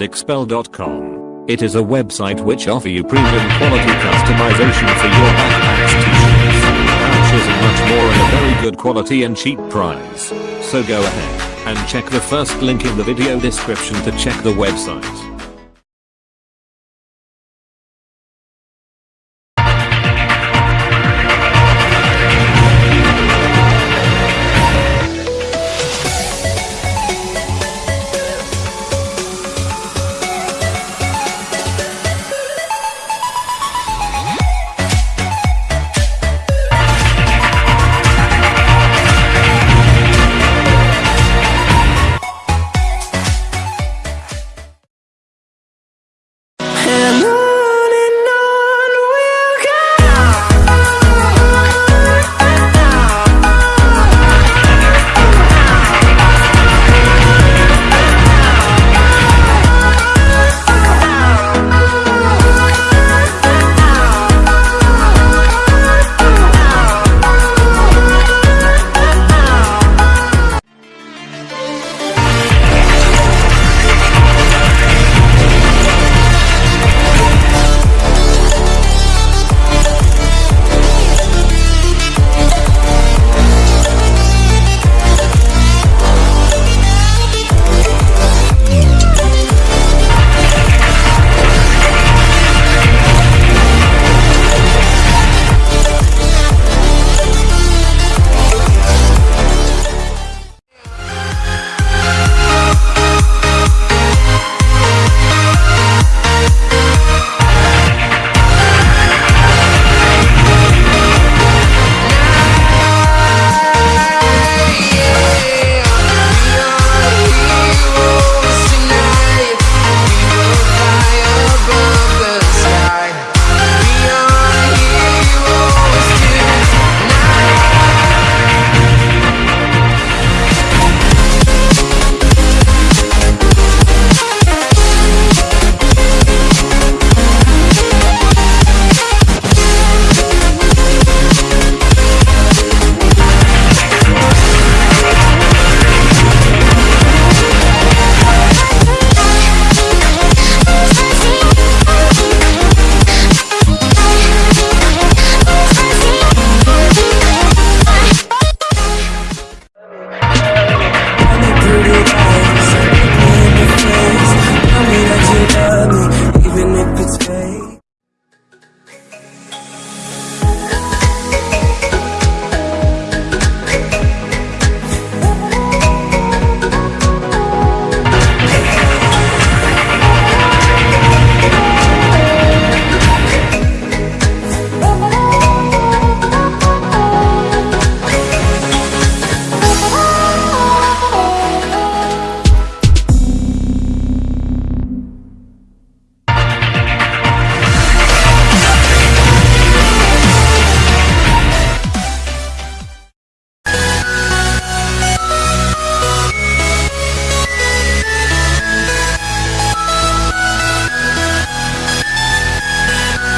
Expel.com. It is a website which offer you premium quality customization for your backpacks, t-shirts, pouches and much more at a very good quality and cheap price. So go ahead and check the first link in the video description to check the website.